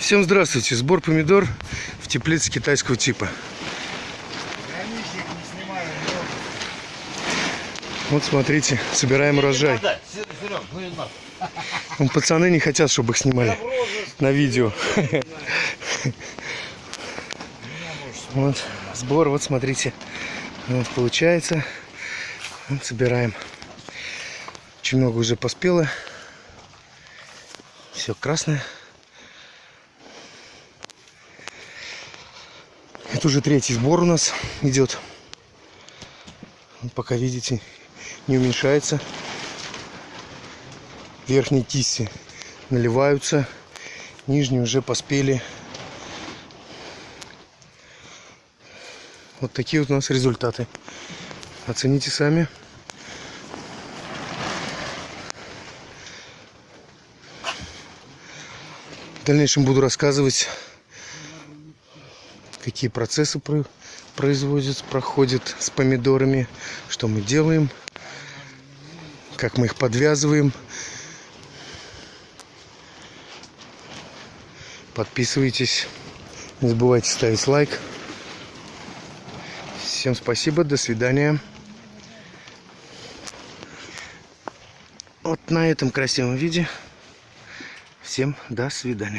Всем здравствуйте! Сбор помидор в теплице китайского типа. Вот смотрите, собираем урожай. Ну. Вон Пацаны не хотят, чтобы их снимали на видео. Вот сбор, вот смотрите. Вот получается. Вот собираем. Очень много уже поспело. Все красное. Это уже третий сбор у нас идет. Пока видите, не уменьшается. Верхние кисти наливаются, нижние уже поспели. Вот такие вот у нас результаты. Оцените сами. В дальнейшем буду рассказывать, какие процессы про- производят, проходят с помидорами, что мы делаем, как мы их подвязываем. Подписывайтесь, не забывайте ставить лайк. Всем спасибо, до свидания. Вот на этом красивом виде. Всем до свидания.